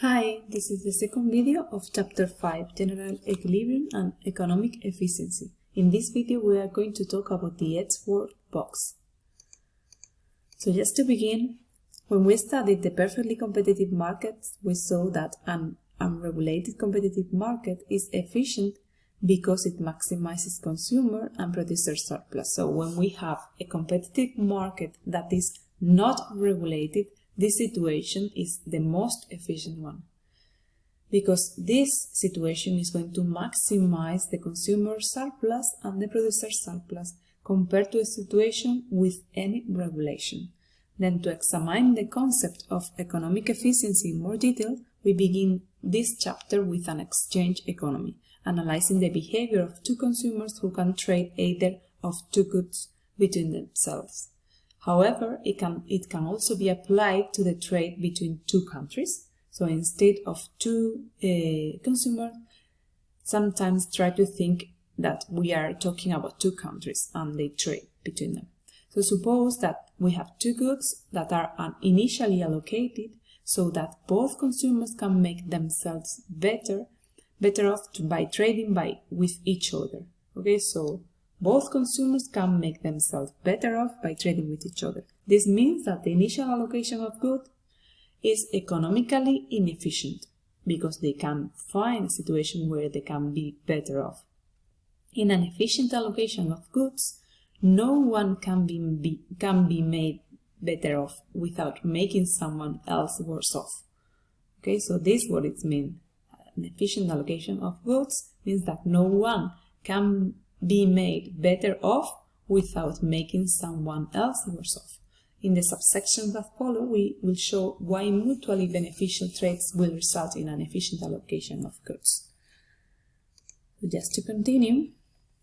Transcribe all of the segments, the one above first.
Hi, this is the second video of Chapter 5, General Equilibrium and Economic Efficiency. In this video we are going to talk about the Edgeworth box. So just to begin, when we studied the perfectly competitive markets, we saw that an unregulated competitive market is efficient because it maximizes consumer and producer surplus. So when we have a competitive market that is not regulated, this situation is the most efficient one because this situation is going to maximize the consumer surplus and the producer surplus compared to a situation with any regulation. Then to examine the concept of economic efficiency in more detail, we begin this chapter with an exchange economy, analyzing the behavior of two consumers who can trade either of two goods between themselves. However, it can, it can also be applied to the trade between two countries. So instead of two uh, consumers, sometimes try to think that we are talking about two countries and they trade between them. So suppose that we have two goods that are initially allocated so that both consumers can make themselves better, better off by trading by with each other. Okay, so both consumers can make themselves better off by trading with each other. This means that the initial allocation of goods is economically inefficient because they can find a situation where they can be better off. In an efficient allocation of goods, no one can be, be, can be made better off without making someone else worse off. Okay, so this is what it means. An efficient allocation of goods means that no one can be made better off without making someone else worse off. In the subsections that follow, we will show why mutually beneficial trades will result in an efficient allocation of goods. Just to continue,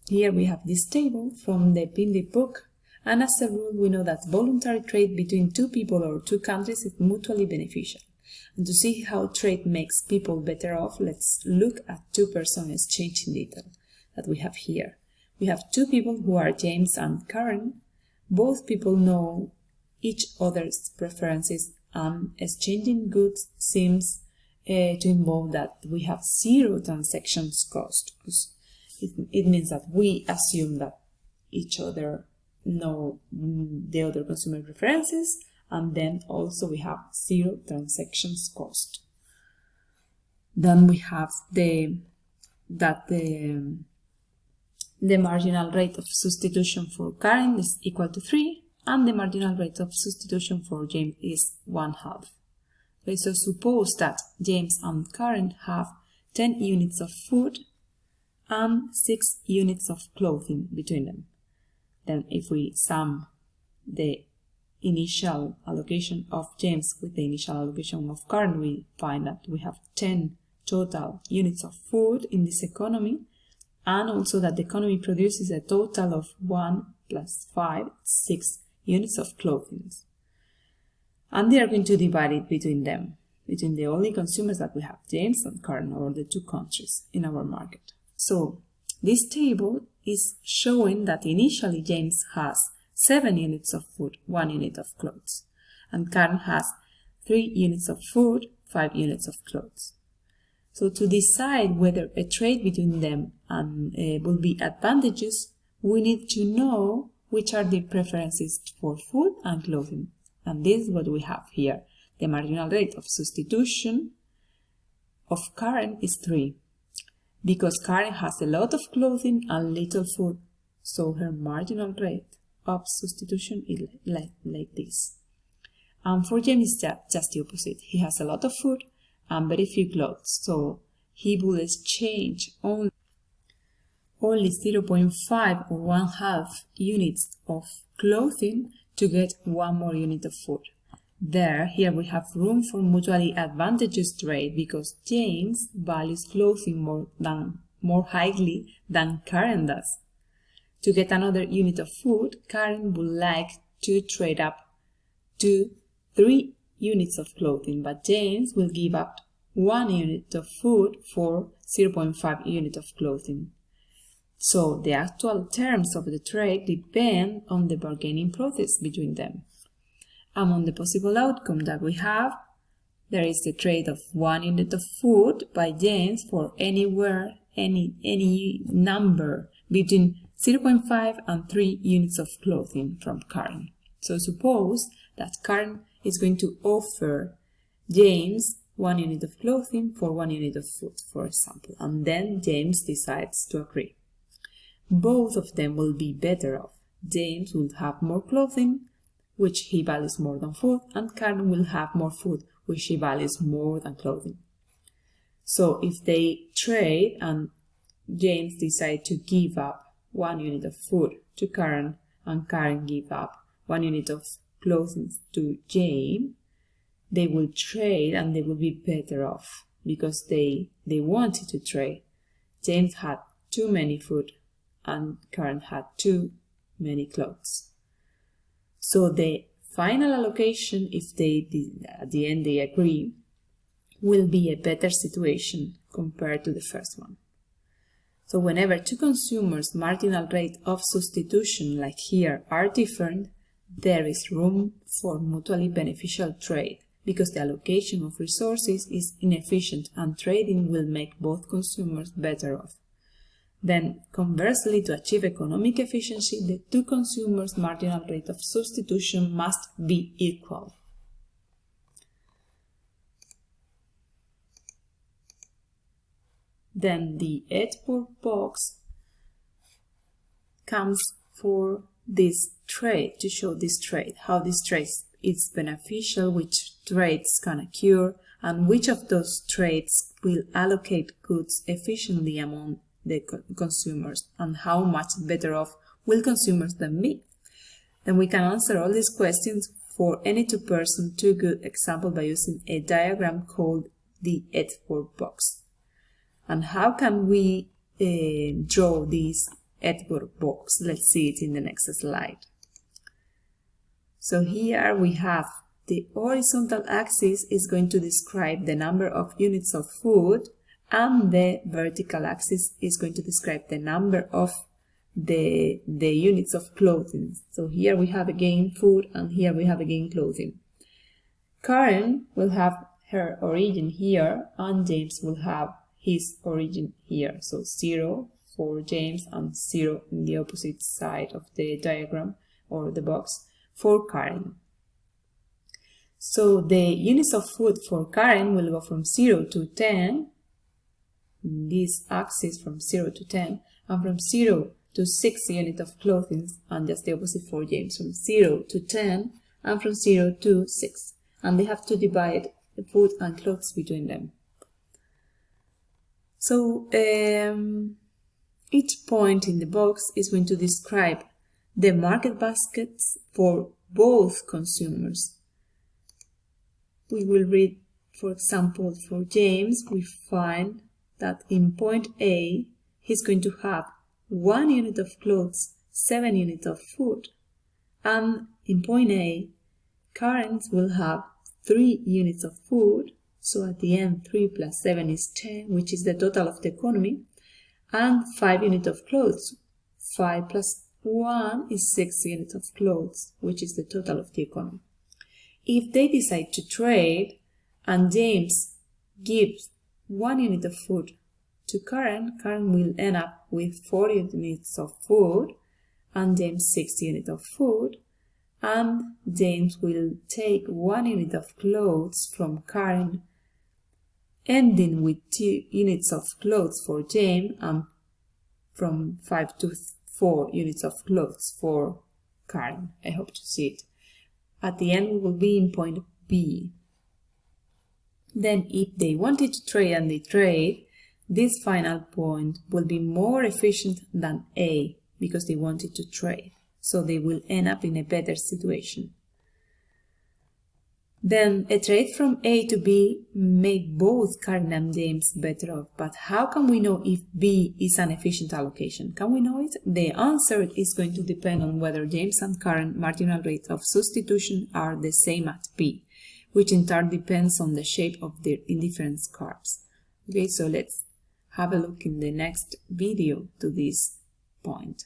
here we have this table from the Pindyck book, and as a rule we know that voluntary trade between two people or two countries is mutually beneficial. And to see how trade makes people better off, let's look at two person exchange in detail that we have here. We have two people who are James and Karen. Both people know each other's preferences and exchanging goods seems uh, to involve that we have zero transactions cost. It, it means that we assume that each other know the other consumer preferences and then also we have zero transactions cost. Then we have the that the the marginal rate of substitution for Karen is equal to 3 and the marginal rate of substitution for James is 1 half. Okay, so suppose that James and Karen have 10 units of food and 6 units of clothing between them. Then if we sum the initial allocation of James with the initial allocation of Karen, we find that we have 10 total units of food in this economy and also that the economy produces a total of 1 plus 5, 6 units of clothing. And they are going to divide it between them, between the only consumers that we have, James and Karen, or the two countries in our market. So this table is showing that initially James has 7 units of food, 1 unit of clothes, and Karen has 3 units of food, 5 units of clothes. So to decide whether a trade between them um, uh, will be advantages, we need to know which are the preferences for food and clothing. And this is what we have here. The marginal rate of substitution of Karen is 3, because Karen has a lot of clothing and little food, so her marginal rate of substitution is like, like this. And for James, just the opposite. He has a lot of food and very few clothes, so he will exchange only, only 0.5 or 1 half units of clothing to get one more unit of food. There, here we have room for mutually advantageous trade because James values clothing more than more highly than Karen does. To get another unit of food, Karen would like to trade up to three units of clothing, but James will give up 1 unit of food for 0.5 unit of clothing. So the actual terms of the trade depend on the bargaining process between them. Among the possible outcome that we have, there is the trade of one unit of food by James for anywhere, any, any number between 0.5 and 3 units of clothing from Karen. So suppose that Karen is going to offer James one unit of clothing for one unit of food, for example, and then James decides to agree. Both of them will be better off. James will have more clothing, which he values more than food, and Karen will have more food, which she values more than clothing. So if they trade and James decides to give up one unit of food to Karen and Karen give up one unit of clothing to James, they will trade and they will be better off because they they wanted to trade. James had too many food and Karen had too many clothes. So the final allocation, if they at the end they agree, will be a better situation compared to the first one. So whenever two consumers' marginal rate of substitution, like here, are different, there is room for mutually beneficial trade because the allocation of resources is inefficient and trading will make both consumers better off. Then, conversely, to achieve economic efficiency, the two consumers' marginal rate of substitution must be equal. Then the Edgeworth box comes for this trade, to show this trade, how this trade is beneficial, which trades can occur, and which of those trades will allocate goods efficiently among the co consumers, and how much better off will consumers then be. Then we can answer all these questions for any two-person, two-good example by using a diagram called the Edgeworth box. And how can we uh, draw this Edgeworth box? Let's see it in the next slide. So here we have the horizontal axis is going to describe the number of units of food and the vertical axis is going to describe the number of the, the units of clothing. So here we have again food and here we have again clothing. Karen will have her origin here and James will have his origin here. So 0 for James and 0 in the opposite side of the diagram or the box for Karen. So the units of food for Karen will go from 0 to 10, this axis from 0 to 10, and from 0 to 6 units of clothing, and just the opposite for James, from 0 to 10, and from 0 to 6. And they have to divide the food and clothes between them. So um, each point in the box is going to describe the market baskets for both consumers. We will read, for example, for James, we find that in point A, he's going to have one unit of clothes, seven units of food. And in point A, Karen will have three units of food. So at the end, 3 plus 7 is 10, which is the total of the economy. And 5 units of clothes. 5 plus 1 is 6 units of clothes, which is the total of the economy. If they decide to trade and James gives 1 unit of food to Karen, Karen will end up with 4 units of food and James 6 units of food and James will take 1 unit of clothes from Karen ending with 2 units of clothes for James and from 5 to 4 units of clothes for Karen. I hope to see it. At the end, we will be in point B. Then if they wanted to trade and they trade, this final point will be more efficient than A because they wanted to trade. So they will end up in a better situation. Then a trade from A to B made both Karen and James better off. But how can we know if B is an efficient allocation? Can we know it? The answer is going to depend on whether James and Karen marginal rate of substitution are the same at B, which in turn depends on the shape of their indifference curves. Okay, so let's have a look in the next video to this point.